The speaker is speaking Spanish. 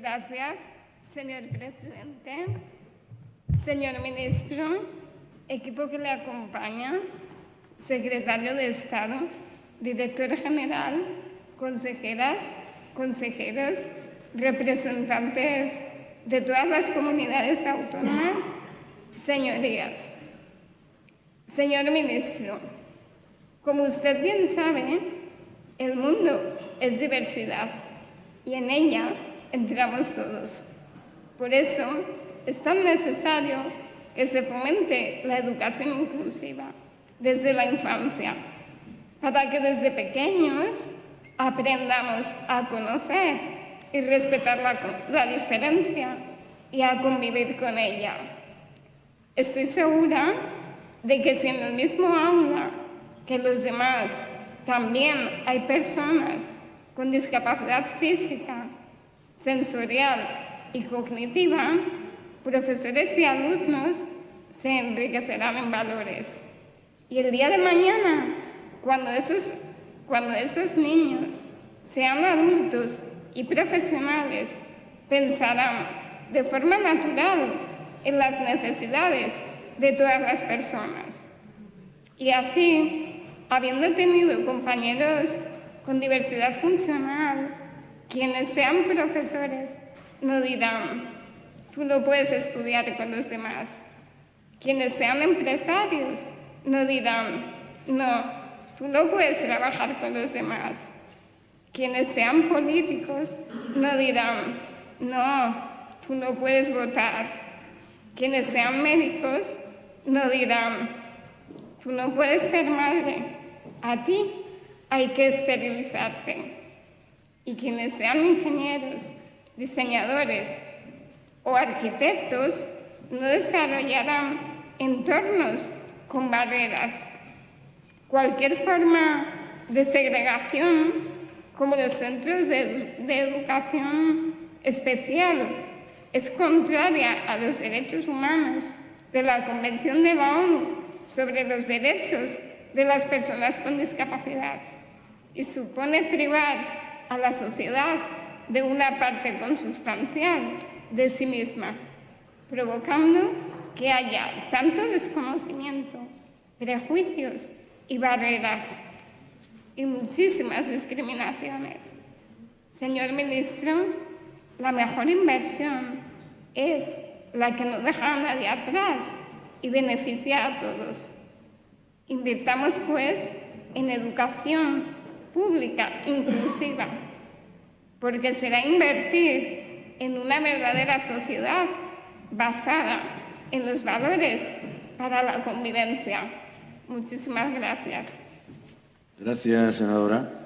Gracias, señor presidente, señor ministro, equipo que le acompaña, secretario de Estado, director general, consejeras, consejeros, representantes de todas las comunidades autónomas, señorías. Señor ministro, como usted bien sabe, el mundo es diversidad y en ella entramos todos. Por eso es tan necesario que se fomente la educación inclusiva desde la infancia, para que desde pequeños aprendamos a conocer y respetar la, diferencia y a convivir con ella. Estoy segura de que si en el mismo aula que los demás también hay personas con discapacidad física, sensorial y cognitiva, profesores y alumnos se enriquecerán en valores. Y el día de mañana, cuando esos, cuando esos niños sean adultos y profesionales, pensarán de forma natural en las necesidades de todas las personas. Y así, habiendo tenido compañeros con diversidad funcional, quienes sean profesores no dirán, tú no puedes estudiar con los demás. Quienes sean empresarios no dirán, no, tú no puedes trabajar con los demás. Quienes sean políticos no dirán, no, tú no puedes votar. Quienes sean médicos no dirán, tú no puedes ser madre, a ti hay que esterilizarte y quienes sean ingenieros, diseñadores o arquitectos no desarrollarán entornos con barreras. Cualquier forma de segregación, como los centros de, educación especial, es contraria a los derechos humanos de la Convención de la ONU sobre los derechos de las personas con discapacidad y supone privar a la sociedad de una parte consustancial de sí misma, provocando que haya tanto desconocimiento, prejuicios y barreras y muchísimas discriminaciones. Señor ministro, la mejor inversión es la que no deja a nadie atrás y beneficia a todos. Invirtamos, pues, en educación pública, inclusiva, porque será invertir en una verdadera sociedad basada en los valores para la convivencia. Muchísimas gracias. Gracias, senadora.